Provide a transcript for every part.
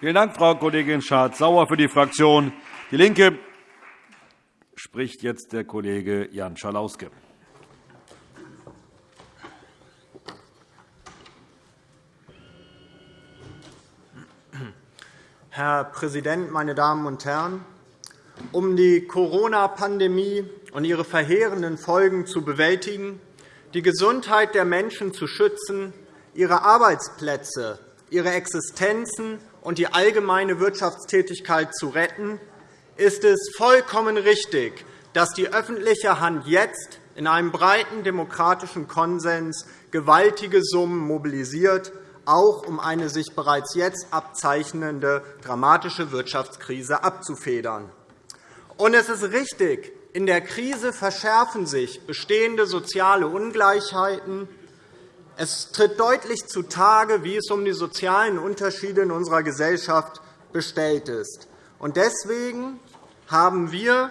Vielen Dank, Frau Kollegin Schardt-Sauer. Für die Fraktion DIE LINKE spricht jetzt der Kollege Jan Schalauske. Herr Präsident, meine Damen und Herren! Um die Corona-Pandemie und ihre verheerenden Folgen zu bewältigen, die Gesundheit der Menschen zu schützen, ihre Arbeitsplätze, ihre Existenzen und die allgemeine Wirtschaftstätigkeit zu retten, ist es vollkommen richtig, dass die öffentliche Hand jetzt in einem breiten demokratischen Konsens gewaltige Summen mobilisiert, auch um eine sich bereits jetzt abzeichnende dramatische Wirtschaftskrise abzufedern. Und es ist richtig, in der Krise verschärfen sich bestehende soziale Ungleichheiten. Es tritt deutlich zutage, wie es um die sozialen Unterschiede in unserer Gesellschaft bestellt ist. Deswegen haben wir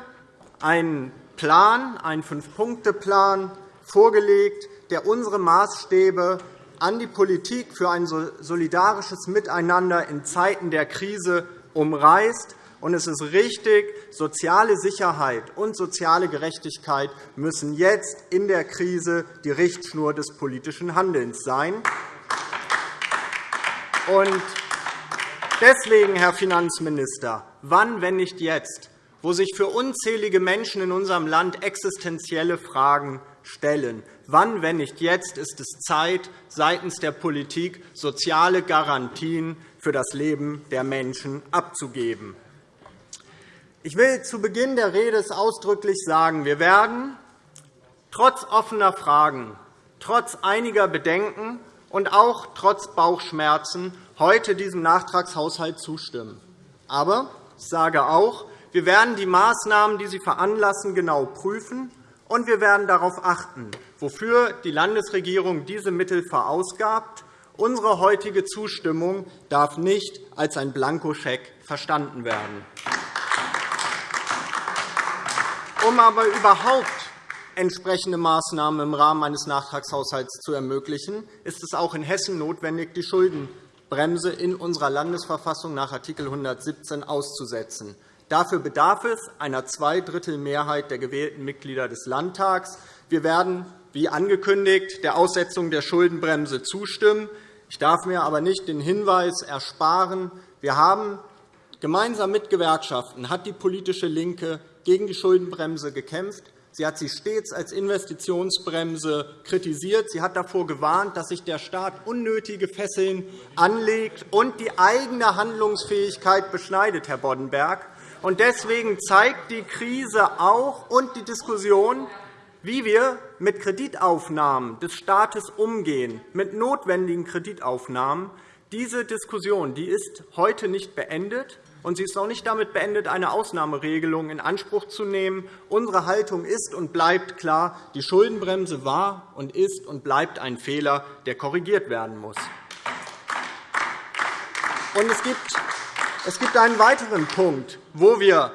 einen Plan, einen Fünf-Punkte-Plan vorgelegt, der unsere Maßstäbe an die Politik für ein solidarisches Miteinander in Zeiten der Krise umreißt und es ist richtig, soziale Sicherheit und soziale Gerechtigkeit müssen jetzt in der Krise die Richtschnur des politischen Handelns sein. Und deswegen, Herr Finanzminister, wann, wenn nicht jetzt, wo sich für unzählige Menschen in unserem Land existenzielle Fragen stellen, wann, wenn nicht jetzt, ist es Zeit, seitens der Politik soziale Garantien für das Leben der Menschen abzugeben. Ich will zu Beginn der Rede ausdrücklich sagen, wir werden trotz offener Fragen, trotz einiger Bedenken und auch trotz Bauchschmerzen heute diesem Nachtragshaushalt zustimmen. Aber ich sage auch, wir werden die Maßnahmen, die sie veranlassen, genau prüfen, und wir werden darauf achten, wofür die Landesregierung diese Mittel verausgabt. Unsere heutige Zustimmung darf nicht als ein Blankoscheck verstanden werden. Um aber überhaupt entsprechende Maßnahmen im Rahmen eines Nachtragshaushalts zu ermöglichen, ist es auch in Hessen notwendig, die Schuldenbremse in unserer Landesverfassung nach Art. 117 auszusetzen. Dafür bedarf es einer Zweidrittelmehrheit der gewählten Mitglieder des Landtags. Wir werden, wie angekündigt, der Aussetzung der Schuldenbremse zustimmen. Ich darf mir aber nicht den Hinweis ersparen, wir haben gemeinsam mit Gewerkschaften hat die politische LINKE gegen die Schuldenbremse gekämpft. Sie hat sie stets als Investitionsbremse kritisiert. Sie hat davor gewarnt, dass sich der Staat unnötige Fesseln anlegt und die eigene Handlungsfähigkeit beschneidet, Herr Boddenberg. Deswegen zeigt die Krise auch und die Diskussion, wie wir mit Kreditaufnahmen des Staates umgehen, mit notwendigen Kreditaufnahmen. Diese Diskussion die ist heute nicht beendet. Und sie ist auch nicht damit beendet, eine Ausnahmeregelung in Anspruch zu nehmen. Unsere Haltung ist und bleibt klar. Die Schuldenbremse war und ist und bleibt ein Fehler, der korrigiert werden muss. Und es, gibt, einen weiteren Punkt, wo wir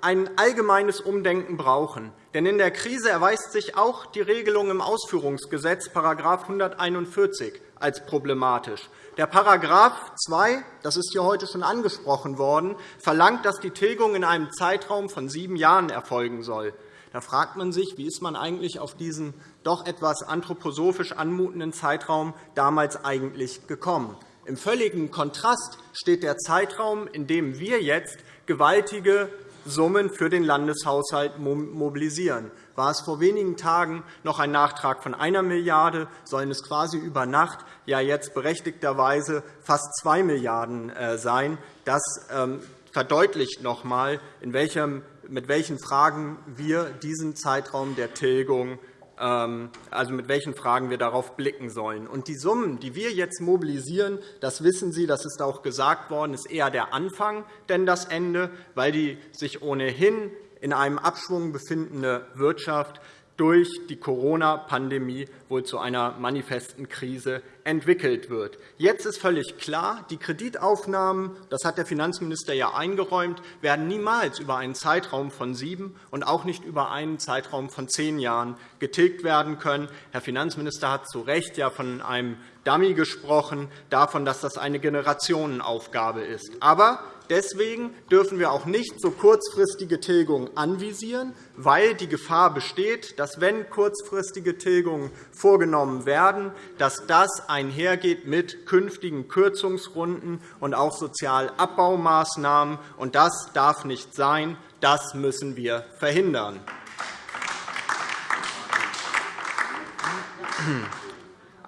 ein allgemeines Umdenken brauchen. Denn in der Krise erweist sich auch die Regelung im Ausführungsgesetz § 141 als problematisch. Der § 2, das ist hier heute schon angesprochen worden, verlangt, dass die Tilgung in einem Zeitraum von sieben Jahren erfolgen soll. Da fragt man sich, wie ist man eigentlich auf diesen doch etwas anthroposophisch anmutenden Zeitraum damals eigentlich gekommen. Im völligen Kontrast steht der Zeitraum, in dem wir jetzt gewaltige Summen für den Landeshaushalt mobilisieren. War es vor wenigen Tagen noch ein Nachtrag von 1 Milliarde €, sollen es quasi über Nacht ja jetzt berechtigterweise fast 2 Milliarden € äh, sein. Das ähm, verdeutlicht noch einmal, mit welchen Fragen wir diesen Zeitraum der Tilgung also mit welchen Fragen wir darauf blicken sollen. Und die Summen, die wir jetzt mobilisieren, das wissen Sie, das ist auch gesagt worden, ist eher der Anfang, denn das Ende, weil die sich ohnehin in einem Abschwung befindende Wirtschaft durch die Corona-Pandemie wohl zu einer manifesten Krise entwickelt wird. Jetzt ist völlig klar, die Kreditaufnahmen, das hat der Finanzminister ja eingeräumt, werden niemals über einen Zeitraum von sieben und auch nicht über einen Zeitraum von zehn Jahren getilgt werden können. Herr Finanzminister hat zu Recht ja von einem Dummy gesprochen, davon, dass das eine Generationenaufgabe ist. Aber Deswegen dürfen wir auch nicht so kurzfristige Tilgungen anvisieren, weil die Gefahr besteht, dass, wenn kurzfristige Tilgungen vorgenommen werden, dass das einhergeht mit künftigen Kürzungsrunden und auch Sozialabbaumaßnahmen. Und das darf nicht sein. Das müssen wir verhindern.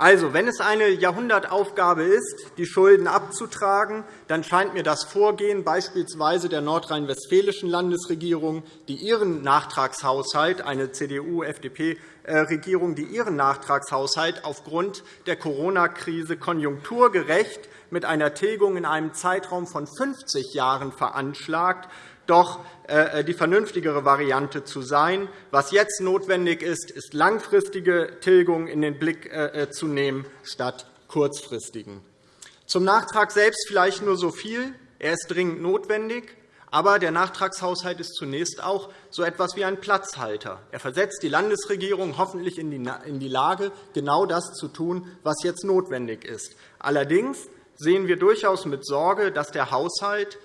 Also, wenn es eine Jahrhundertaufgabe ist, die Schulden abzutragen, dann scheint mir das Vorgehen beispielsweise der nordrhein-westfälischen Landesregierung, die ihren Nachtragshaushalt, eine CDU-FDP-Regierung, die ihren Nachtragshaushalt aufgrund der Corona-Krise konjunkturgerecht mit einer Tilgung in einem Zeitraum von 50 Jahren veranschlagt, doch äh, die vernünftigere Variante zu sein. Was jetzt notwendig ist, ist langfristige Tilgung in den Blick äh, äh, zu nehmen, statt kurzfristigen. Zum Nachtrag selbst vielleicht nur so viel. Er ist dringend notwendig. Aber der Nachtragshaushalt ist zunächst auch so etwas wie ein Platzhalter. Er versetzt die Landesregierung hoffentlich in die Lage, genau das zu tun, was jetzt notwendig ist. Allerdings sehen wir durchaus mit Sorge, dass der Haushalt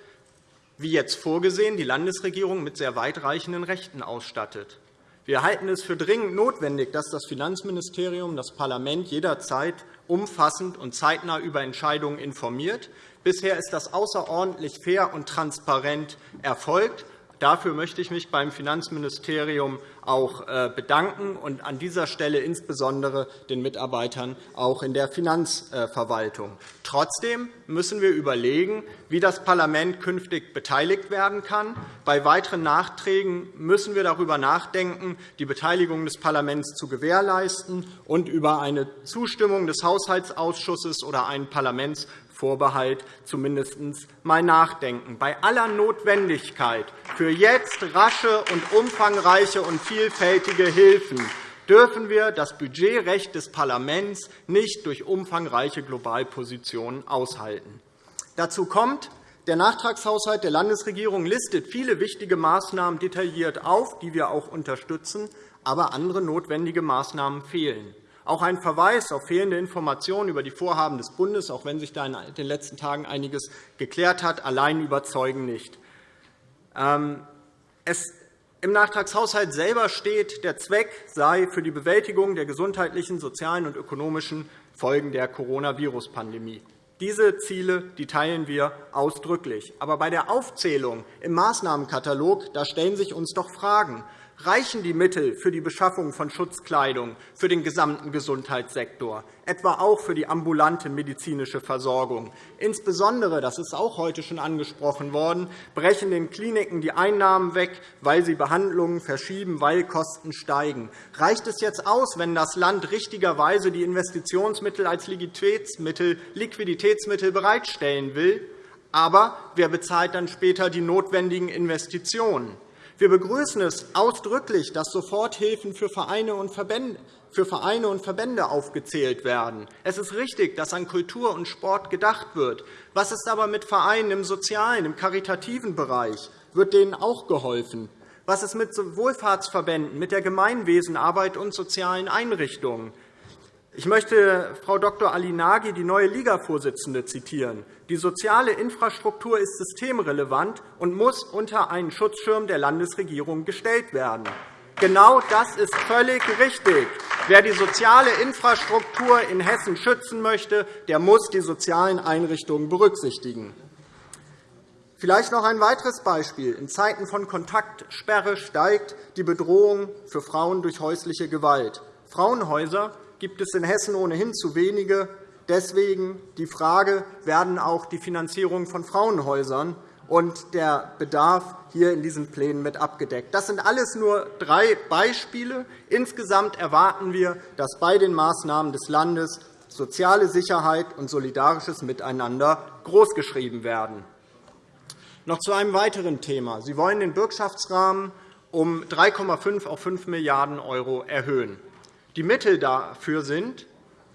wie jetzt vorgesehen, die Landesregierung mit sehr weitreichenden Rechten ausstattet. Wir halten es für dringend notwendig, dass das Finanzministerium das Parlament jederzeit umfassend und zeitnah über Entscheidungen informiert. Bisher ist das außerordentlich fair und transparent erfolgt. Dafür möchte ich mich beim Finanzministerium auch äh, bedanken und an dieser Stelle insbesondere den Mitarbeitern auch in der Finanzverwaltung. Trotzdem müssen wir überlegen, wie das Parlament künftig beteiligt werden kann. Bei weiteren Nachträgen müssen wir darüber nachdenken, die Beteiligung des Parlaments zu gewährleisten und über eine Zustimmung des Haushaltsausschusses oder einen Parlaments Vorbehalt zumindest einmal nachdenken. Bei aller Notwendigkeit für jetzt rasche und umfangreiche und vielfältige Hilfen dürfen wir das Budgetrecht des Parlaments nicht durch umfangreiche Globalpositionen aushalten. Dazu kommt, der Nachtragshaushalt der Landesregierung listet viele wichtige Maßnahmen detailliert auf, die wir auch unterstützen, aber andere notwendige Maßnahmen fehlen. Auch ein Verweis auf fehlende Informationen über die Vorhaben des Bundes, auch wenn sich da in den letzten Tagen einiges geklärt hat, allein überzeugen nicht. Ähm, es im Nachtragshaushalt selber steht, der Zweck sei für die Bewältigung der gesundheitlichen, sozialen und ökonomischen Folgen der Coronavirus-Pandemie. Diese Ziele die teilen wir ausdrücklich. Aber bei der Aufzählung im Maßnahmenkatalog da stellen sich uns doch Fragen. Reichen die Mittel für die Beschaffung von Schutzkleidung für den gesamten Gesundheitssektor, etwa auch für die ambulante medizinische Versorgung? Insbesondere, das ist auch heute schon angesprochen worden, brechen den Kliniken die Einnahmen weg, weil sie Behandlungen verschieben, weil Kosten steigen. Reicht es jetzt aus, wenn das Land richtigerweise die Investitionsmittel als Liquiditätsmittel bereitstellen will? Aber wer bezahlt dann später die notwendigen Investitionen? Wir begrüßen es ausdrücklich, dass Soforthilfen für Vereine und Verbände aufgezählt werden. Es ist richtig, dass an Kultur und Sport gedacht wird. Was ist aber mit Vereinen im sozialen, im karitativen Bereich? Wird denen auch geholfen? Was ist mit Wohlfahrtsverbänden, mit der Gemeinwesenarbeit und sozialen Einrichtungen? Ich möchte Frau Dr. Ali Nagy, die neue Liga-Vorsitzende, zitieren. Die soziale Infrastruktur ist systemrelevant und muss unter einen Schutzschirm der Landesregierung gestellt werden. Genau das ist völlig richtig. Wer die soziale Infrastruktur in Hessen schützen möchte, der muss die sozialen Einrichtungen berücksichtigen. Vielleicht noch ein weiteres Beispiel. In Zeiten von Kontaktsperre steigt die Bedrohung für Frauen durch häusliche Gewalt. Frauenhäuser gibt es in Hessen ohnehin zu wenige. Deswegen die Frage, werden auch die Finanzierung von Frauenhäusern und der Bedarf hier in diesen Plänen mit abgedeckt. Das sind alles nur drei Beispiele. Insgesamt erwarten wir, dass bei den Maßnahmen des Landes soziale Sicherheit und solidarisches Miteinander großgeschrieben werden. Noch zu einem weiteren Thema. Sie wollen den Bürgschaftsrahmen um 3,5 auf 5 Milliarden € erhöhen. Die Mittel dafür sind,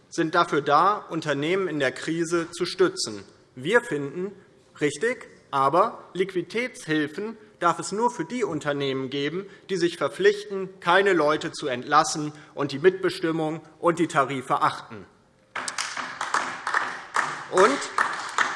sind dafür da, Unternehmen in der Krise zu stützen. Wir finden, richtig, aber Liquiditätshilfen darf es nur für die Unternehmen geben, die sich verpflichten, keine Leute zu entlassen und die Mitbestimmung und die Tarife achten. Und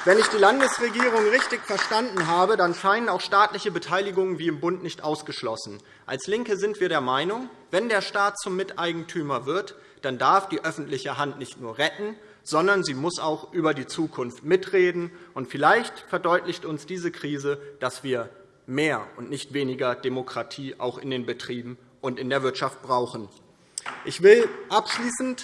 wenn ich die Landesregierung richtig verstanden habe, dann scheinen auch staatliche Beteiligungen wie im Bund nicht ausgeschlossen. Als LINKE sind wir der Meinung, wenn der Staat zum Miteigentümer wird, dann darf die öffentliche Hand nicht nur retten, sondern sie muss auch über die Zukunft mitreden. Und vielleicht verdeutlicht uns diese Krise, dass wir mehr und nicht weniger Demokratie auch in den Betrieben und in der Wirtschaft brauchen. Ich will abschließend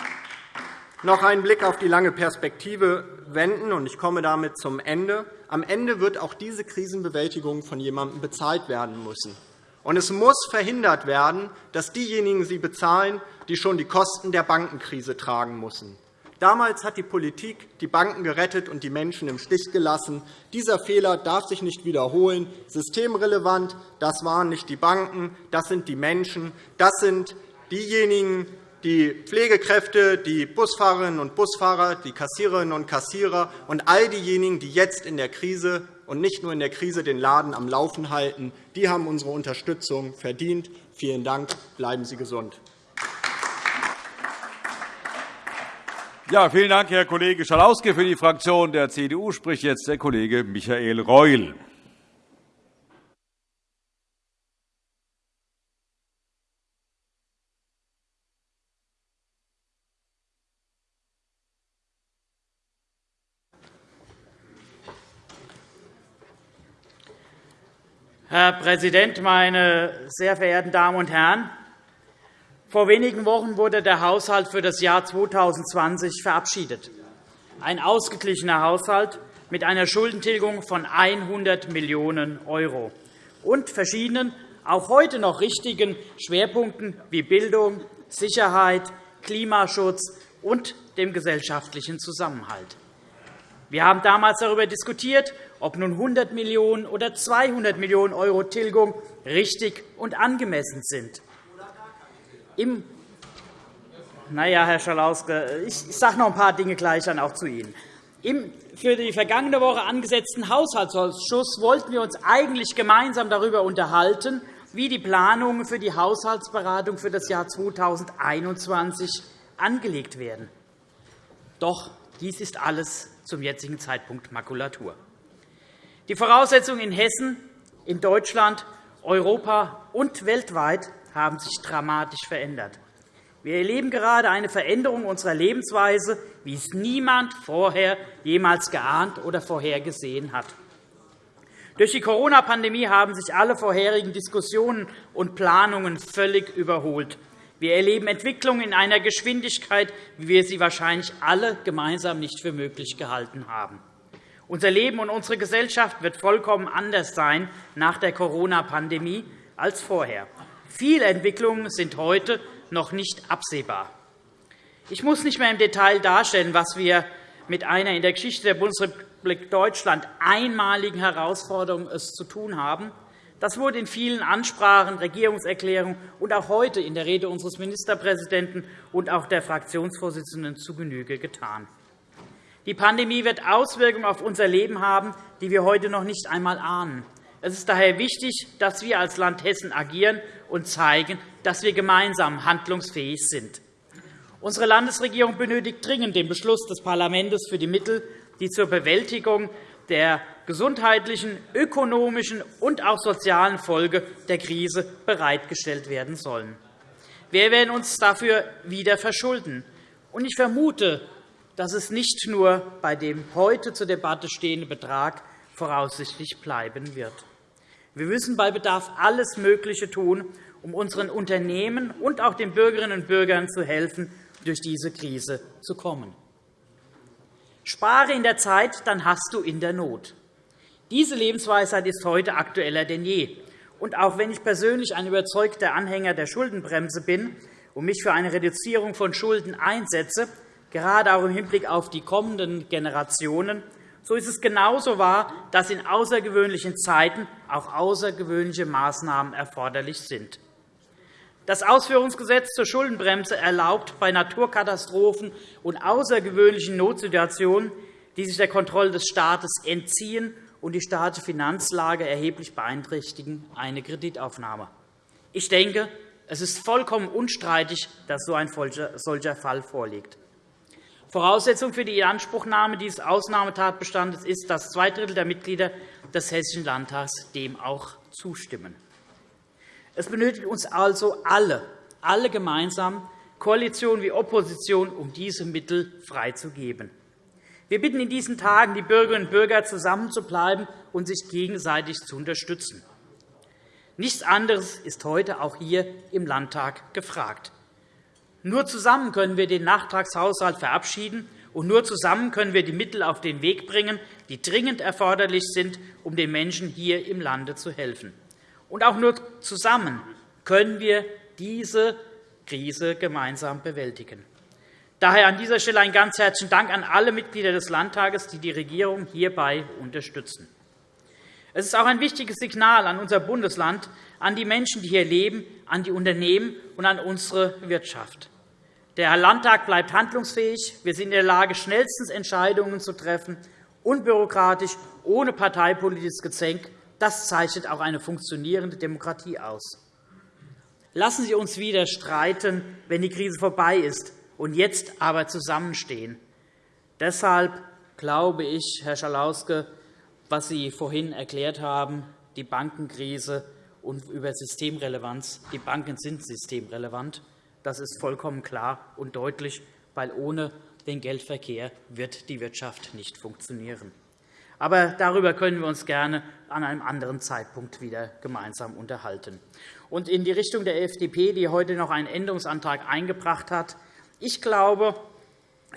noch einen Blick auf die lange Perspektive wenden, und ich komme damit zum Ende. Am Ende wird auch diese Krisenbewältigung von jemandem bezahlt werden müssen. Und es muss verhindert werden, dass diejenigen sie bezahlen, die schon die Kosten der Bankenkrise tragen müssen. Damals hat die Politik die Banken gerettet und die Menschen im Stich gelassen. Dieser Fehler darf sich nicht wiederholen. Systemrelevant, das waren nicht die Banken, das sind die Menschen, das sind diejenigen, die Pflegekräfte, die Busfahrerinnen und Busfahrer, die Kassiererinnen und Kassierer und all diejenigen, die jetzt in der Krise und nicht nur in der Krise den Laden am Laufen halten, die haben unsere Unterstützung verdient. Vielen Dank. Bleiben Sie gesund. Ja, vielen Dank, Herr Kollege Schalauske. Für die Fraktion der CDU spricht jetzt der Kollege Michael Reul. Herr Präsident, meine sehr verehrten Damen und Herren! Vor wenigen Wochen wurde der Haushalt für das Jahr 2020 verabschiedet. Ein ausgeglichener Haushalt mit einer Schuldentilgung von 100 Millionen € und verschiedenen, auch heute noch richtigen Schwerpunkten wie Bildung, Sicherheit, Klimaschutz und dem gesellschaftlichen Zusammenhalt. Wir haben damals darüber diskutiert, ob nun 100 Millionen € oder 200 Millionen € Tilgung richtig und angemessen sind. Im na ja, Herr Schalauske, ich sage noch ein paar Dinge gleich dann auch zu Ihnen. Im für die vergangene Woche angesetzten Haushaltsausschuss wollten wir uns eigentlich gemeinsam darüber unterhalten, wie die Planungen für die Haushaltsberatung für das Jahr 2021 angelegt werden. Doch dies ist alles zum jetzigen Zeitpunkt Makulatur. Die Voraussetzungen in Hessen, in Deutschland, Europa und weltweit haben sich dramatisch verändert. Wir erleben gerade eine Veränderung unserer Lebensweise, wie es niemand vorher jemals geahnt oder vorhergesehen hat. Durch die Corona-Pandemie haben sich alle vorherigen Diskussionen und Planungen völlig überholt. Wir erleben Entwicklungen in einer Geschwindigkeit, wie wir sie wahrscheinlich alle gemeinsam nicht für möglich gehalten haben. Unser Leben und unsere Gesellschaft wird vollkommen anders sein nach der Corona-Pandemie als vorher. Viele Entwicklungen sind heute noch nicht absehbar. Ich muss nicht mehr im Detail darstellen, was wir mit einer in der Geschichte der Bundesrepublik Deutschland einmaligen Herausforderung es zu tun haben. Das wurde in vielen Ansprachen, Regierungserklärungen und auch heute in der Rede unseres Ministerpräsidenten und auch der Fraktionsvorsitzenden zu Genüge getan. Die Pandemie wird Auswirkungen auf unser Leben haben, die wir heute noch nicht einmal ahnen. Es ist daher wichtig, dass wir als Land Hessen agieren und zeigen, dass wir gemeinsam handlungsfähig sind. Unsere Landesregierung benötigt dringend den Beschluss des Parlaments für die Mittel, die zur Bewältigung der gesundheitlichen, ökonomischen und auch sozialen Folge der Krise bereitgestellt werden sollen. Wir werden uns dafür wieder verschulden. Ich vermute, dass es nicht nur bei dem heute zur Debatte stehenden Betrag voraussichtlich bleiben wird. Wir müssen bei Bedarf alles Mögliche tun, um unseren Unternehmen und auch den Bürgerinnen und Bürgern zu helfen, durch diese Krise zu kommen. Spare in der Zeit, dann hast du in der Not. Diese Lebensweisheit ist heute aktueller denn je. Und auch wenn ich persönlich ein überzeugter Anhänger der Schuldenbremse bin und mich für eine Reduzierung von Schulden einsetze, gerade auch im Hinblick auf die kommenden Generationen, so ist es genauso wahr, dass in außergewöhnlichen Zeiten auch außergewöhnliche Maßnahmen erforderlich sind. Das Ausführungsgesetz zur Schuldenbremse erlaubt bei Naturkatastrophen und außergewöhnlichen Notsituationen, die sich der Kontrolle des Staates entziehen und die staatliche Finanzlage erheblich beeinträchtigen, eine Kreditaufnahme. Ich denke, es ist vollkommen unstreitig, dass so ein solcher Fall vorliegt. Voraussetzung für die Inanspruchnahme dieses Ausnahmetatbestandes ist, dass zwei Drittel der Mitglieder des Hessischen Landtags dem auch zustimmen. Es benötigt uns also alle, alle gemeinsam, Koalition wie Opposition, um diese Mittel freizugeben. Wir bitten in diesen Tagen die Bürgerinnen und Bürger, zusammenzubleiben und sich gegenseitig zu unterstützen. Nichts anderes ist heute auch hier im Landtag gefragt. Nur zusammen können wir den Nachtragshaushalt verabschieden, und nur zusammen können wir die Mittel auf den Weg bringen, die dringend erforderlich sind, um den Menschen hier im Lande zu helfen. Und auch nur zusammen können wir diese Krise gemeinsam bewältigen. Daher an dieser Stelle einen ganz herzlichen Dank an alle Mitglieder des Landtages, die die Regierung hierbei unterstützen. Es ist auch ein wichtiges Signal an unser Bundesland, an die Menschen, die hier leben, an die Unternehmen und an unsere Wirtschaft. Der Landtag bleibt handlungsfähig. Wir sind in der Lage, schnellstens Entscheidungen zu treffen, unbürokratisch, ohne parteipolitisches Gezänk. Das zeichnet auch eine funktionierende Demokratie aus. Lassen Sie uns wieder streiten, wenn die Krise vorbei ist, und jetzt aber zusammenstehen. Deshalb glaube ich, Herr Schalauske, was Sie vorhin erklärt haben, die Bankenkrise und über Systemrelevanz. Die Banken sind systemrelevant. Das ist vollkommen klar und deutlich, weil ohne den Geldverkehr wird die Wirtschaft nicht funktionieren. Aber darüber können wir uns gerne an einem anderen Zeitpunkt wieder gemeinsam unterhalten. Und in die Richtung der FDP, die heute noch einen Änderungsantrag eingebracht hat. Ich glaube,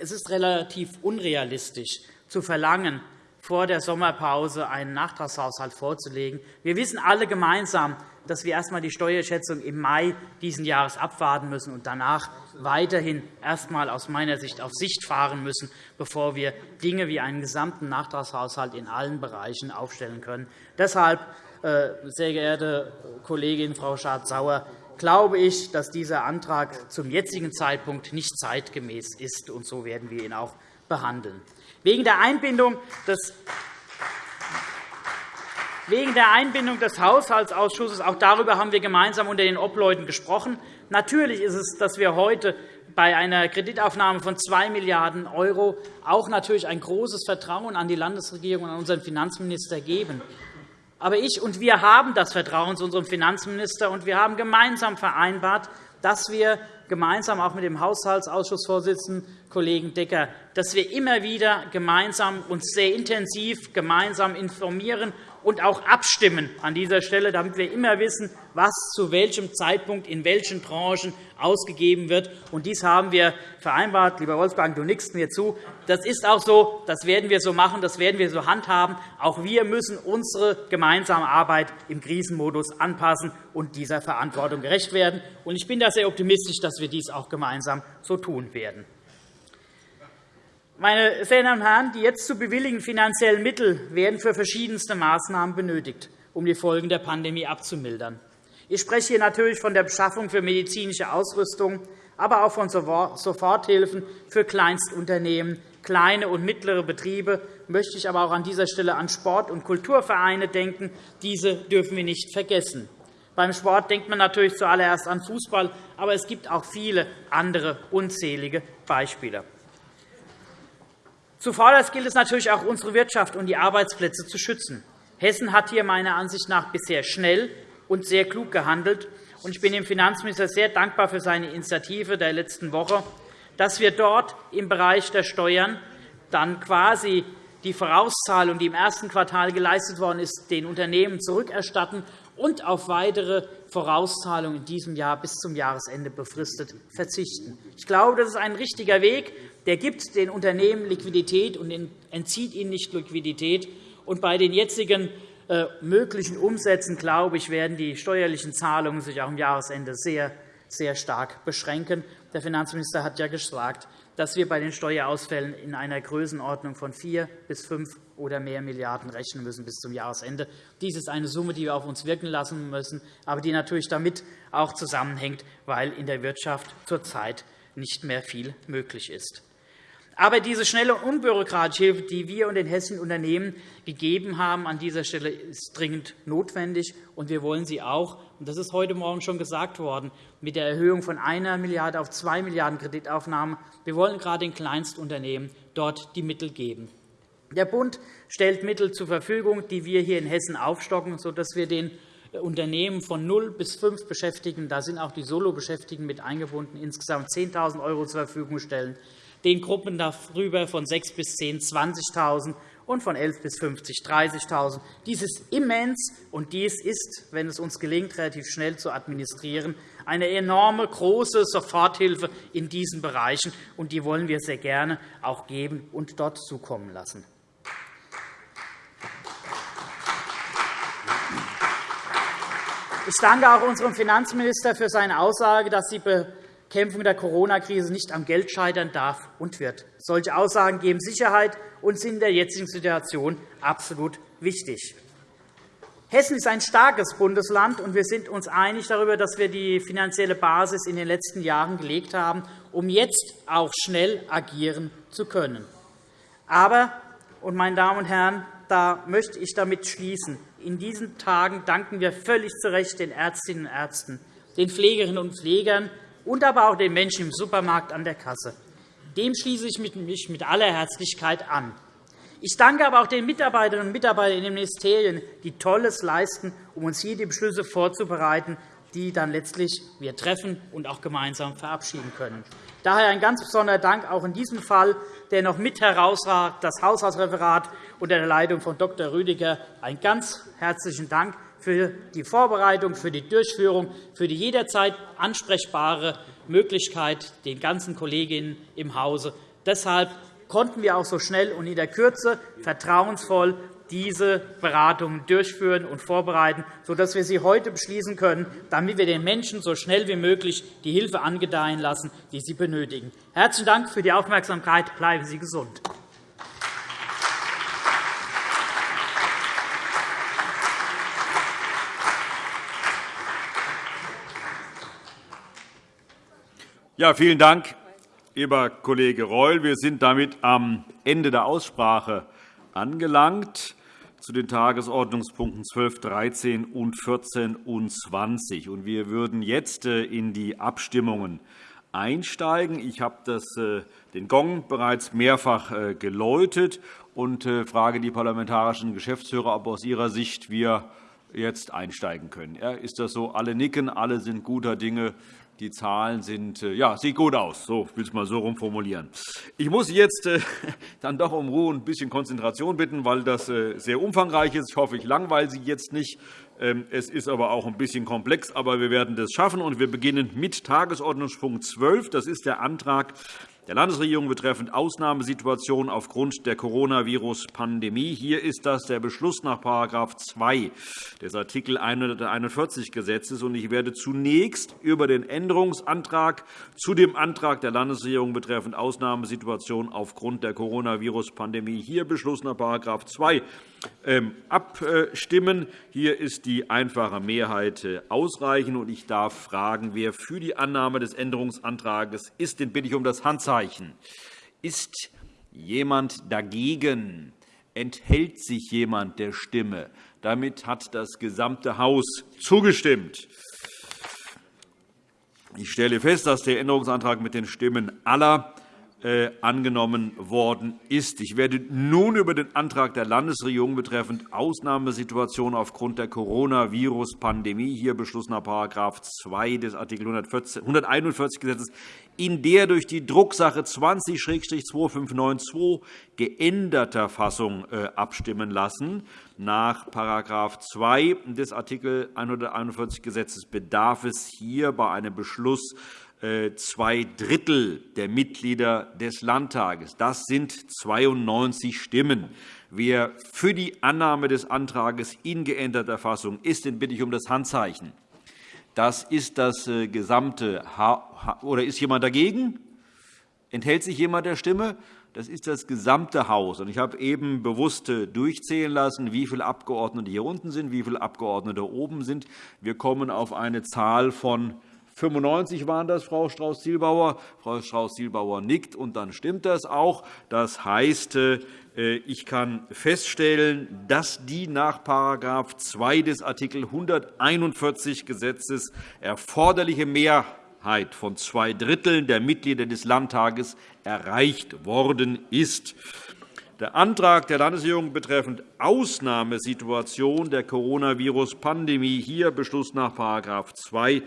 es ist relativ unrealistisch zu verlangen, vor der Sommerpause einen Nachtragshaushalt vorzulegen. Wir wissen alle gemeinsam, dass wir erst einmal die Steuerschätzung im Mai dieses Jahres abwarten müssen und danach weiterhin erst einmal aus meiner Sicht auf Sicht fahren müssen, bevor wir Dinge wie einen gesamten Nachtragshaushalt in allen Bereichen aufstellen können. Deshalb, äh, sehr geehrte Kollegin Frau Schardt-Sauer, glaube ich, dass dieser Antrag zum jetzigen Zeitpunkt nicht zeitgemäß ist, und so werden wir ihn auch behandeln. Wegen der Einbindung des Wegen der Einbindung des Haushaltsausschusses, auch darüber haben wir gemeinsam unter den Obleuten gesprochen. Natürlich ist es, dass wir heute bei einer Kreditaufnahme von 2 Milliarden € auch natürlich ein großes Vertrauen an die Landesregierung und an unseren Finanzminister geben. Aber ich und wir haben das Vertrauen zu unserem Finanzminister, und wir haben gemeinsam vereinbart, dass wir gemeinsam auch mit dem Haushaltsausschussvorsitzenden Kollegen Decker, dass wir immer wieder gemeinsam uns sehr intensiv gemeinsam informieren und auch abstimmen an dieser Stelle, damit wir immer wissen, was zu welchem Zeitpunkt in welchen Branchen ausgegeben wird. Und dies haben wir vereinbart. Lieber Wolfgang, du nickst mir zu. Das ist auch so. Das werden wir so machen. Das werden wir so handhaben. Auch wir müssen unsere gemeinsame Arbeit im Krisenmodus anpassen und dieser Verantwortung gerecht werden. Ich bin da sehr optimistisch, dass wir dies auch gemeinsam so tun werden. Meine sehr Damen und Herren, die jetzt zu bewilligenden finanziellen Mittel werden für verschiedenste Maßnahmen benötigt, um die Folgen der Pandemie abzumildern. Ich spreche hier natürlich von der Beschaffung für medizinische Ausrüstung, aber auch von Soforthilfen für Kleinstunternehmen, kleine und mittlere Betriebe, möchte ich aber auch an dieser Stelle an Sport- und Kulturvereine denken. Diese dürfen wir nicht vergessen. Beim Sport denkt man natürlich zuallererst an Fußball, aber es gibt auch viele andere unzählige Beispiele. Zuvorderst gilt es natürlich auch, unsere Wirtschaft und die Arbeitsplätze zu schützen. Hessen hat hier meiner Ansicht nach bisher schnell und sehr klug gehandelt. Ich bin dem Finanzminister sehr dankbar für seine Initiative der letzten Woche, dass wir dort im Bereich der Steuern dann quasi die Vorauszahlung, die im ersten Quartal geleistet worden ist, den Unternehmen zurückerstatten und auf weitere Vorauszahlungen in diesem Jahr bis zum Jahresende befristet verzichten. Ich glaube, das ist ein richtiger Weg. Der gibt den Unternehmen Liquidität und entzieht ihnen nicht Liquidität. Und bei den jetzigen äh, möglichen Umsätzen, glaube ich, werden die steuerlichen Zahlungen sich auch am Jahresende sehr, sehr stark beschränken. Der Finanzminister hat ja gesagt, dass wir bei den Steuerausfällen in einer Größenordnung von 4 bis 5 oder mehr Milliarden rechnen müssen bis zum Jahresende. Dies ist eine Summe, die wir auf uns wirken lassen müssen, aber die natürlich damit auch zusammenhängt, weil in der Wirtschaft zurzeit nicht mehr viel möglich ist. Aber diese schnelle und unbürokratische Hilfe, die wir und den hessischen Unternehmen gegeben haben, an dieser Stelle ist dringend notwendig. Und wir wollen sie auch, und das ist heute Morgen schon gesagt worden, mit der Erhöhung von 1 Milliarde auf 2 Milliarden Kreditaufnahmen, wir wollen gerade den Kleinstunternehmen dort die Mittel geben. Der Bund stellt Mittel zur Verfügung, die wir hier in Hessen aufstocken, sodass wir den Unternehmen von 0 bis 5 Beschäftigten, da sind auch die Solo-Beschäftigten mit eingebunden, insgesamt 10.000 € zur Verfügung stellen den Gruppen darüber von 6 bis 10 20.000 und von 11 bis 50 30.000. Dies ist immens, und dies ist, wenn es uns gelingt, relativ schnell zu administrieren, eine enorme, große Soforthilfe in diesen Bereichen. und Die wollen wir sehr gerne auch geben und dort zukommen lassen. Ich danke auch unserem Finanzminister für seine Aussage, dass die Bekämpfung der Corona-Krise nicht am Geld scheitern darf und wird. Solche Aussagen geben Sicherheit und sind in der jetzigen Situation absolut wichtig. Hessen ist ein starkes Bundesland, und wir sind uns einig darüber, dass wir die finanzielle Basis in den letzten Jahren gelegt haben, um jetzt auch schnell agieren zu können. Aber, und meine Damen und Herren, da möchte ich damit schließen, in diesen Tagen danken wir völlig zu Recht den Ärztinnen und Ärzten, den Pflegerinnen und Pflegern, und aber auch den Menschen im Supermarkt an der Kasse. Dem schließe ich mich mit aller Herzlichkeit an. Ich danke aber auch den Mitarbeiterinnen und Mitarbeitern in den Ministerien, die Tolles leisten, um uns hier die Beschlüsse vorzubereiten, die dann letztlich wir treffen und auch gemeinsam verabschieden können. Daher ein ganz besonderer Dank auch in diesem Fall, der noch mit herausragt, das Haushaltsreferat unter der Leitung von Dr. Rüdiger. Einen ganz herzlichen Dank für die Vorbereitung, für die Durchführung, für die jederzeit ansprechbare Möglichkeit den ganzen Kolleginnen im Hause. Deshalb konnten wir auch so schnell und in der Kürze vertrauensvoll diese Beratungen durchführen und vorbereiten, sodass wir sie heute beschließen können, damit wir den Menschen so schnell wie möglich die Hilfe angedeihen lassen, die sie benötigen. Herzlichen Dank für die Aufmerksamkeit. Bleiben Sie gesund. Ja, vielen Dank, lieber Kollege Reul. Wir sind damit am Ende der Aussprache angelangt zu den Tagesordnungspunkten 12, 13 und 14 und 20. Wir würden jetzt äh, in die Abstimmungen einsteigen. Ich habe äh, den Gong bereits mehrfach äh, geläutet und frage die parlamentarischen Geschäftsführer, ob aus ihrer Sicht wir jetzt einsteigen können. Ist das so? Alle nicken, alle sind guter Dinge. Die Zahlen sind, äh, ja, sieht gut aus. So will ich es mal so formulieren. Ich muss jetzt äh, dann doch um Ruhe und ein bisschen Konzentration bitten, weil das äh, sehr umfangreich ist. Ich hoffe, ich langweile Sie jetzt nicht. Ähm, es ist aber auch ein bisschen komplex, aber wir werden das schaffen. Wir beginnen mit Tagesordnungspunkt 12. Das ist der Antrag der Landesregierung betreffend Ausnahmesituationen aufgrund der Coronavirus-Pandemie. Hier ist das der Beschluss nach § 2 des Art. 141 Gesetzes. Ich werde zunächst über den Änderungsantrag zu dem Antrag der Landesregierung betreffend Ausnahmesituationen aufgrund der Coronavirus-Pandemie hier Beschluss nach § 2 ähm, abstimmen. Hier ist die einfache Mehrheit äh, ausreichend. Ich darf fragen, wer für die Annahme des Änderungsantrags ist. Den bitte ich um das Handzeichen. Ist jemand dagegen? Enthält sich jemand der Stimme? Damit hat das gesamte Haus zugestimmt. Ich stelle fest, dass der Änderungsantrag mit den Stimmen aller angenommen worden ist. Ich werde nun über den Antrag der Landesregierung betreffend Ausnahmesituationen aufgrund der Coronavirus-Pandemie, hier Beschluss nach § 2 des Art. 141 Gesetzes, in der durch die Drucksache 20-2592 geänderter Fassung äh, abstimmen lassen. Nach § 2 des Art. 141 Gesetzes bedarf es hier bei einem Beschluss äh, zwei Drittel der Mitglieder des Landtages. Das sind 92 Stimmen. Wer für die Annahme des Antrags in geänderter Fassung ist, den bitte ich um das Handzeichen. Das ist das äh, gesamte oder ist jemand dagegen? Enthält sich jemand der Stimme? Das ist das gesamte Haus. Ich habe eben bewusst äh, durchzählen lassen, wie viele Abgeordnete hier unten sind, wie viele Abgeordnete oben sind. Wir kommen auf eine Zahl von 95 waren das, Frau Strauß-Zielbauer. Frau Strauß-Zielbauer nickt, und dann stimmt das auch. Das heißt, äh, ich kann feststellen, dass die nach § 2 des Art. 141 Gesetzes erforderliche Mehrheit von zwei Dritteln der Mitglieder des Landtages erreicht worden ist. Der Antrag der Landesregierung betreffend Ausnahmesituation der Coronavirus-Pandemie, hier Beschluss nach § 2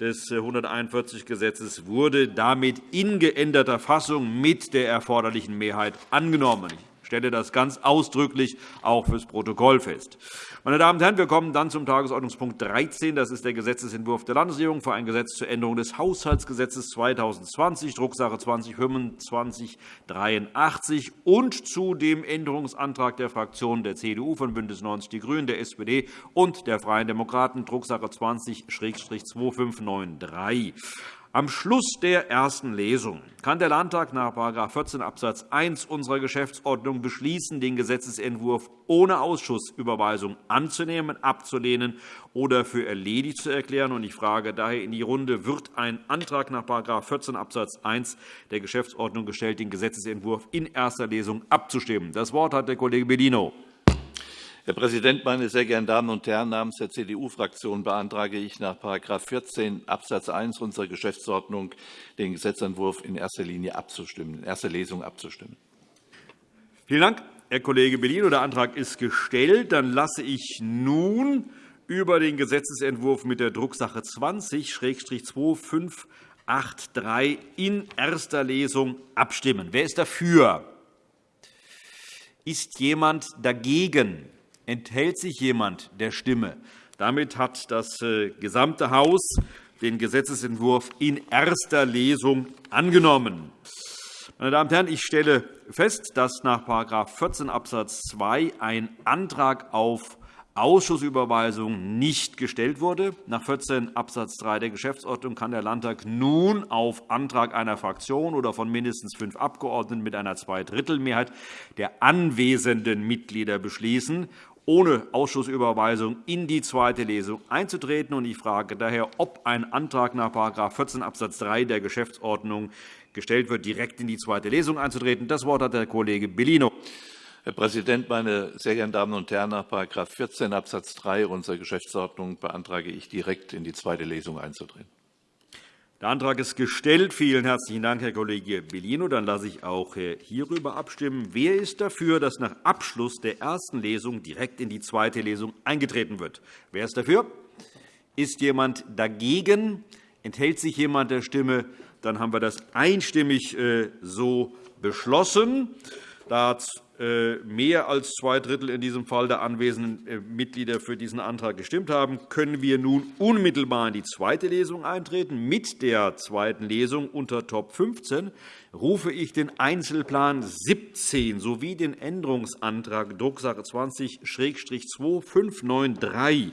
des 141 Gesetzes, wurde damit in geänderter Fassung mit der erforderlichen Mehrheit angenommen stelle das ganz ausdrücklich auch fürs Protokoll fest. Meine Damen und Herren, wir kommen dann zum Tagesordnungspunkt 13. Das ist der Gesetzentwurf der Landesregierung für ein Gesetz zur Änderung des Haushaltsgesetzes 2020, Drucksache 202583 und zu dem Änderungsantrag der Fraktionen der CDU, von BÜNDNIS 90 die GRÜNEN, der SPD und der Freien Demokraten, Drucksache 20-2593. Am Schluss der ersten Lesung kann der Landtag nach § 14 Abs. 1 unserer Geschäftsordnung beschließen, den Gesetzentwurf ohne Ausschussüberweisung anzunehmen, abzulehnen oder für erledigt zu erklären. Ich frage daher in die Runde, wird ein Antrag nach § 14 Abs. 1 der Geschäftsordnung gestellt, den Gesetzentwurf in erster Lesung abzustimmen? Das Wort hat der Kollege Bellino. Herr Präsident, meine sehr geehrten Damen und Herren! Namens der CDU-Fraktion beantrage ich nach § 14 Abs. 1 unserer Geschäftsordnung den Gesetzentwurf in erster Linie abzustimmen, in erster Lesung abzustimmen. Vielen Dank, Herr Kollege Bellino. Der Antrag ist gestellt. Dann lasse ich nun über den Gesetzentwurf mit der Drucksache 20-2583 in erster Lesung abstimmen. Wer ist dafür? Ist jemand dagegen? Enthält sich jemand der Stimme? Damit hat das äh, gesamte Haus den Gesetzentwurf in erster Lesung angenommen. Meine Damen und Herren, ich stelle fest, dass nach § 14 Abs. 2 ein Antrag auf Ausschussüberweisung nicht gestellt wurde. Nach 14 Abs. 3 der Geschäftsordnung kann der Landtag nun auf Antrag einer Fraktion oder von mindestens fünf Abgeordneten mit einer Zweidrittelmehrheit der anwesenden Mitglieder beschließen, ohne Ausschussüberweisung in die zweite Lesung einzutreten. Ich frage daher, ob ein Antrag nach § 14 Abs. 3 der Geschäftsordnung gestellt wird, direkt in die zweite Lesung einzutreten. Das Wort hat der Kollege Bellino. Herr Präsident, meine sehr geehrten Damen und Herren! Nach § 14 Abs. 3 unserer Geschäftsordnung beantrage ich, direkt in die zweite Lesung einzutreten. Der Antrag ist gestellt. Vielen herzlichen Dank, Herr Kollege Bellino. Dann lasse ich auch äh, hierüber abstimmen. Wer ist dafür, dass nach Abschluss der ersten Lesung direkt in die zweite Lesung eingetreten wird? Wer ist dafür? Ist jemand dagegen? Enthält sich jemand der Stimme? Dann haben wir das einstimmig äh, so beschlossen. Äh, mehr als zwei Drittel in diesem Fall der anwesenden äh, Mitglieder für diesen Antrag gestimmt haben, können wir nun unmittelbar in die zweite Lesung eintreten. Mit der zweiten Lesung unter Top 15 rufe ich den Einzelplan 17 sowie den Änderungsantrag Drucksache 20-2593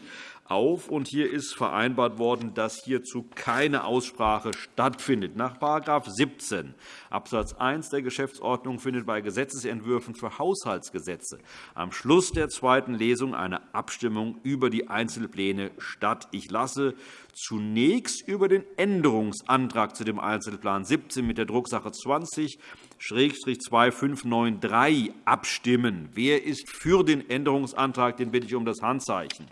auf. Und hier ist vereinbart worden, dass hierzu keine Aussprache stattfindet. Nach § 17 Abs. 1 der Geschäftsordnung findet bei Gesetzentwürfen für Haushaltsgesetze am Schluss der zweiten Lesung eine Abstimmung über die Einzelpläne statt. Ich lasse zunächst über den Änderungsantrag zu dem Einzelplan 17 mit der Drucksache 20 2593 abstimmen. Wer ist für den Änderungsantrag? Den bitte ich um das Handzeichen.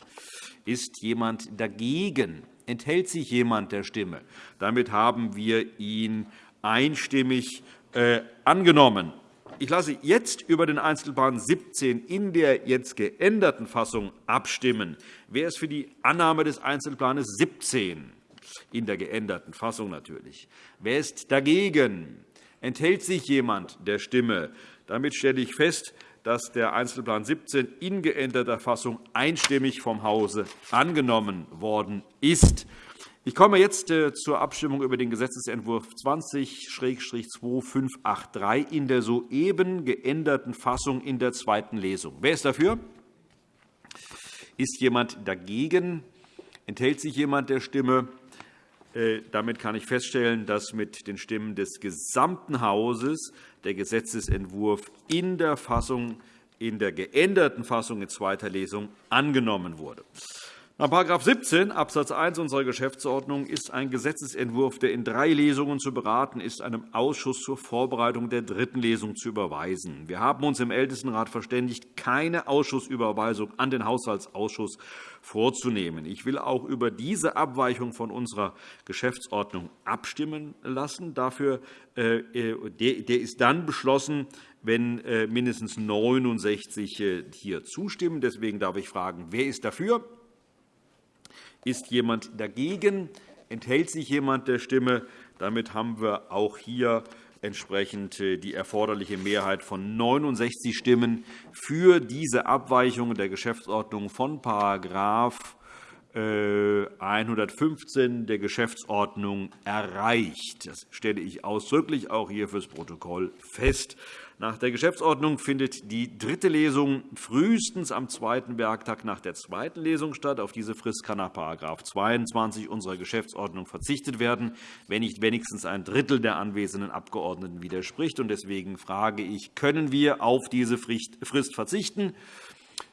Ist jemand dagegen? Enthält sich jemand der Stimme? Damit haben wir ihn einstimmig äh, angenommen. Ich lasse jetzt über den Einzelplan 17 in der jetzt geänderten Fassung abstimmen. Wer ist für die Annahme des Einzelplans 17 in der geänderten Fassung natürlich? Wer ist dagegen? Enthält sich jemand der Stimme? Damit stelle ich fest, dass der Einzelplan 17 in geänderter Fassung einstimmig vom Hause angenommen worden ist. Ich komme jetzt äh, zur Abstimmung über den Gesetzentwurf 20-2583 in der soeben geänderten Fassung in der zweiten Lesung. Wer ist dafür? Ist jemand dagegen? Enthält sich jemand der Stimme? Äh, damit kann ich feststellen, dass mit den Stimmen des gesamten Hauses der Gesetzentwurf in der Fassung in der geänderten Fassung in zweiter Lesung angenommen wurde. Nach § 17 Abs. 1 unserer Geschäftsordnung ist ein Gesetzentwurf, der in drei Lesungen zu beraten ist, einem Ausschuss zur Vorbereitung der dritten Lesung zu überweisen. Wir haben uns im Ältestenrat verständigt, keine Ausschussüberweisung an den Haushaltsausschuss vorzunehmen. Ich will auch über diese Abweichung von unserer Geschäftsordnung abstimmen lassen. Dafür, äh, der ist dann beschlossen, wenn äh, mindestens 69 äh, hier zustimmen. Deswegen darf ich fragen, wer ist dafür? Ist jemand dagegen? Enthält sich jemand der Stimme? Damit haben wir auch hier entsprechend äh, die erforderliche Mehrheit von 69 Stimmen für diese Abweichung der Geschäftsordnung von § 115 der Geschäftsordnung erreicht. Das stelle ich ausdrücklich auch hier fürs Protokoll fest. Nach der Geschäftsordnung findet die dritte Lesung frühestens am zweiten Werktag nach der zweiten Lesung statt. Auf diese Frist kann nach § 22 unserer Geschäftsordnung verzichtet werden, wenn nicht wenigstens ein Drittel der anwesenden Abgeordneten widerspricht. Deswegen frage ich, können wir auf diese Frist verzichten?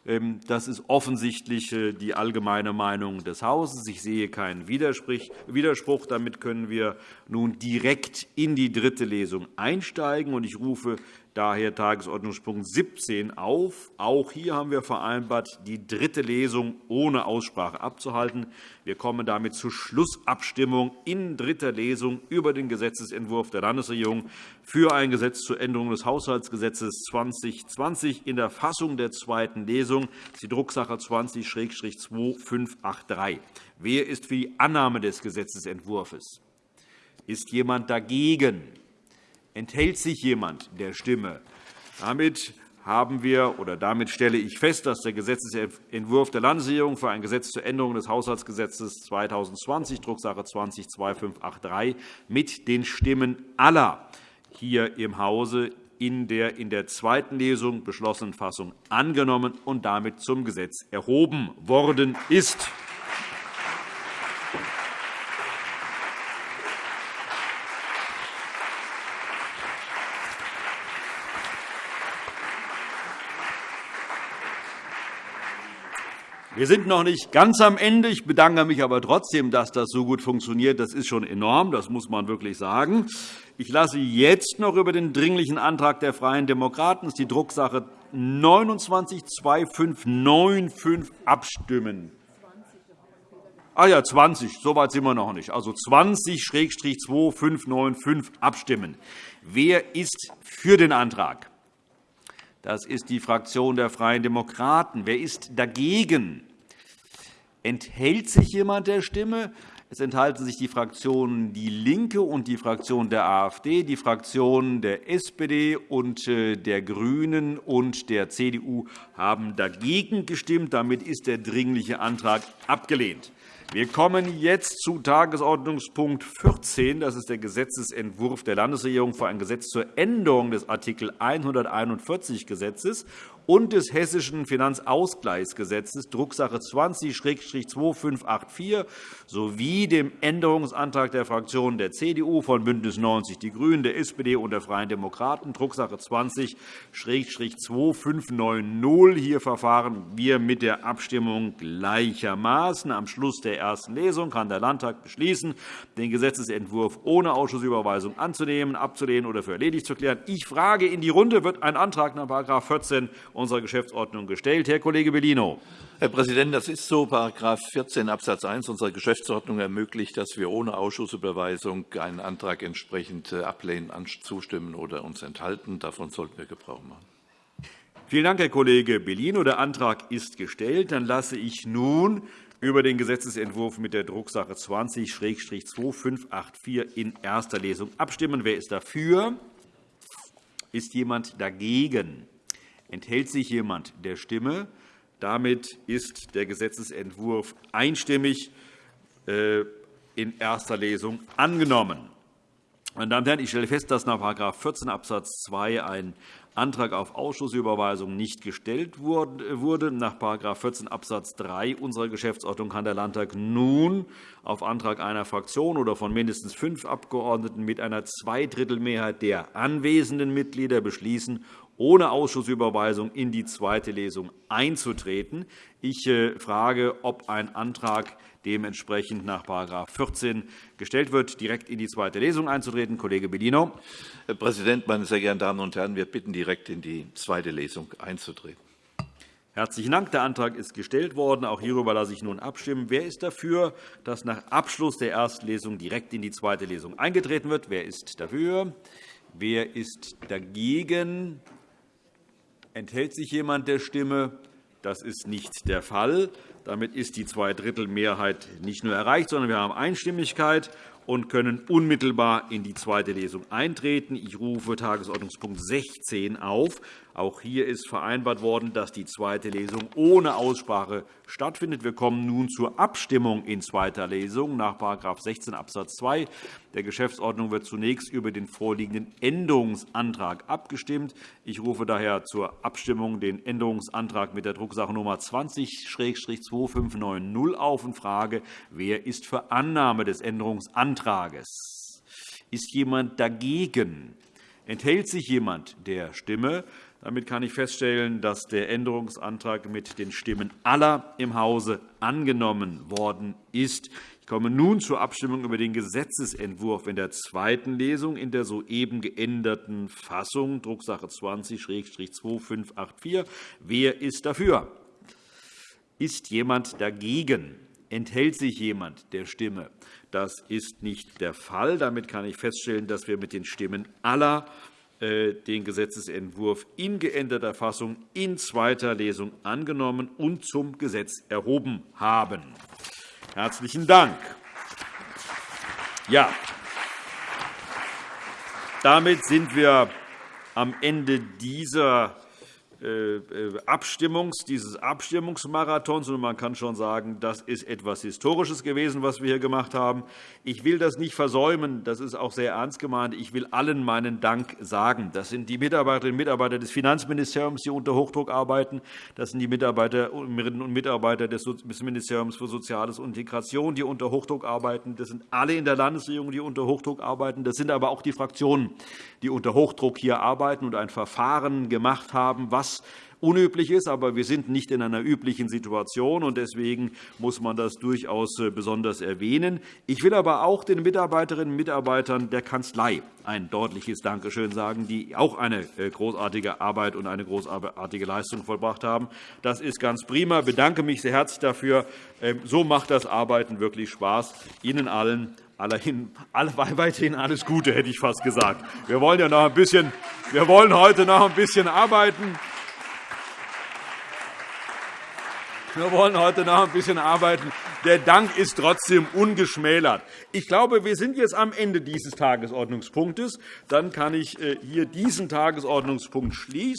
Ähm, das ist offensichtlich äh, die allgemeine Meinung des Hauses. Ich sehe keinen Widerspruch. Damit können wir nun direkt in die dritte Lesung einsteigen. Ich rufe daher Tagesordnungspunkt 17 auf. Auch hier haben wir vereinbart, die dritte Lesung ohne Aussprache abzuhalten. Wir kommen damit zur Schlussabstimmung in dritter Lesung über den Gesetzentwurf der Landesregierung für ein Gesetz zur Änderung des Haushaltsgesetzes 2020 in der Fassung der zweiten Lesung, die Drucksache 20-2583. Wer ist für die Annahme des Gesetzentwurfs? Ist jemand dagegen? Enthält sich jemand der Stimme? Damit haben wir, oder damit stelle ich fest, dass der Gesetzentwurf der Landesregierung für ein Gesetz zur Änderung des Haushaltsgesetzes 2020, Drucksache 20-2583, mit den Stimmen aller hier im Hause in der in der zweiten Lesung beschlossenen Fassung angenommen und damit zum Gesetz erhoben worden ist. Wir sind noch nicht ganz am Ende. Ich bedanke mich aber trotzdem, dass das so gut funktioniert. Das ist schon enorm. Das muss man wirklich sagen. Ich lasse jetzt noch über den Dringlichen Antrag der Freien Demokraten, die Drucksache 292595, abstimmen. Ah ja, 20. So weit sind wir noch nicht. Also 20-2595 abstimmen. Wer ist für den Antrag? Das ist die Fraktion der Freien Demokraten. Wer ist dagegen? Enthält sich jemand der Stimme? Es enthalten sich die Fraktionen DIE LINKE und die Fraktion der AfD, die Fraktionen der SPD und äh, der GRÜNEN und der CDU haben dagegen gestimmt. Damit ist der Dringliche Antrag abgelehnt. Wir kommen jetzt zu Tagesordnungspunkt 14. Das ist der Gesetzentwurf der Landesregierung für ein Gesetz zur Änderung des Art. 141 Gesetzes und des Hessischen Finanzausgleichsgesetzes, Drucksache 20-2584, sowie dem Änderungsantrag der Fraktionen der CDU, von BÜNDNIS 90 die GRÜNEN, der SPD und der Freien Demokraten, Drucksache 20-2590. Hier verfahren wir mit der Abstimmung gleichermaßen. Am Schluss der ersten Lesung kann der Landtag beschließen, den Gesetzentwurf ohne Ausschussüberweisung anzunehmen, abzulehnen oder für erledigt zu erklären. Ich frage in die Runde, wird ein Antrag nach § 14 unserer Geschäftsordnung gestellt. Herr Kollege Bellino. Herr Präsident, das ist so. § 14 Abs. 1 unserer Geschäftsordnung ermöglicht, dass wir ohne Ausschussüberweisung einen Antrag entsprechend äh, ablehnen, zustimmen oder uns enthalten. Davon sollten wir Gebrauch machen. Vielen Dank, Herr Kollege Bellino. Der Antrag ist gestellt. Dann lasse ich nun über den Gesetzentwurf mit der Drucksache 20-2584 in erster Lesung abstimmen. Wer ist dafür? Ist jemand dagegen? Enthält sich jemand der Stimme? Damit ist der Gesetzentwurf einstimmig äh, in erster Lesung angenommen. Meine Damen und Herren, ich stelle fest, dass nach § 14 Abs. 2 ein Antrag auf Ausschussüberweisung nicht gestellt wurde. Nach § 14 Abs. 3 unserer Geschäftsordnung kann der Landtag nun auf Antrag einer Fraktion oder von mindestens fünf Abgeordneten mit einer Zweidrittelmehrheit der anwesenden Mitglieder beschließen, ohne Ausschussüberweisung in die zweite Lesung einzutreten. Ich äh, frage, ob ein Antrag dementsprechend nach § 14 gestellt wird, direkt in die zweite Lesung einzutreten. Kollege Bellino. Herr Präsident, meine sehr geehrten Damen und Herren! Wir bitten, direkt in die zweite Lesung einzutreten. Herzlichen Dank. Der Antrag ist gestellt worden. Auch hierüber lasse ich nun abstimmen. Wer ist dafür, dass nach Abschluss der ersten Lesung direkt in die zweite Lesung eingetreten wird? Wer ist dafür? Wer ist dagegen? Enthält sich jemand der Stimme? Das ist nicht der Fall. Damit ist die Zweidrittelmehrheit nicht nur erreicht, sondern wir haben Einstimmigkeit und können unmittelbar in die zweite Lesung eintreten. Ich rufe Tagesordnungspunkt 16 auf. Auch hier ist vereinbart worden, dass die zweite Lesung ohne Aussprache stattfindet. Wir kommen nun zur Abstimmung in zweiter Lesung nach § 16 Abs. 2 der Geschäftsordnung wird zunächst über den vorliegenden Änderungsantrag abgestimmt. Ich rufe daher zur Abstimmung den Änderungsantrag mit der Drucksache Nummer 20-2590 auf und frage, wer ist für Annahme des Änderungsantrags? Ist jemand dagegen? Enthält sich jemand der Stimme? Damit kann ich feststellen, dass der Änderungsantrag mit den Stimmen aller im Hause angenommen worden ist. Ich komme nun zur Abstimmung über den Gesetzentwurf in der zweiten Lesung in der soeben geänderten Fassung, Drucksache 20-2584. Wer ist dafür? Ist jemand dagegen? Enthält sich jemand der Stimme? Das ist nicht der Fall. Damit kann ich feststellen, dass wir mit den Stimmen aller den Gesetzentwurf in geänderter Fassung in zweiter Lesung angenommen und zum Gesetz erhoben haben. Herzlichen Dank. Ja, damit sind wir am Ende dieser äh, äh, Abstimmungs, dieses Abstimmungsmarathons. Man kann schon sagen, das ist etwas Historisches gewesen, was wir hier gemacht haben. Ich will das nicht versäumen. Das ist auch sehr ernst gemeint. Ich will allen meinen Dank sagen. Das sind die Mitarbeiterinnen und Mitarbeiter des Finanzministeriums, die unter Hochdruck arbeiten. Das sind die Mitarbeiterinnen und Mitarbeiter des Ministeriums für Soziales und Integration, die unter Hochdruck arbeiten. Das sind alle in der Landesregierung, die unter Hochdruck arbeiten. Das sind aber auch die Fraktionen, die unter Hochdruck hier arbeiten und ein Verfahren gemacht haben, was was unüblich ist. Aber wir sind nicht in einer üblichen Situation, und deswegen muss man das durchaus äh, besonders erwähnen. Ich will aber auch den Mitarbeiterinnen und Mitarbeitern der Kanzlei ein deutliches Dankeschön sagen, die auch eine äh, großartige Arbeit und eine großartige Leistung vollbracht haben. Das ist ganz prima. Ich bedanke mich sehr herzlich dafür. Ähm, so macht das Arbeiten wirklich Spaß. Ihnen allen weiterhin alles Gute, hätte ich fast gesagt. Wir wollen ja noch ein bisschen, wir wollen heute noch ein bisschen arbeiten. Wir wollen heute noch ein bisschen arbeiten. Der Dank ist trotzdem ungeschmälert. Ich glaube, wir sind jetzt am Ende dieses Tagesordnungspunktes. Dann kann ich äh, hier diesen Tagesordnungspunkt schließen.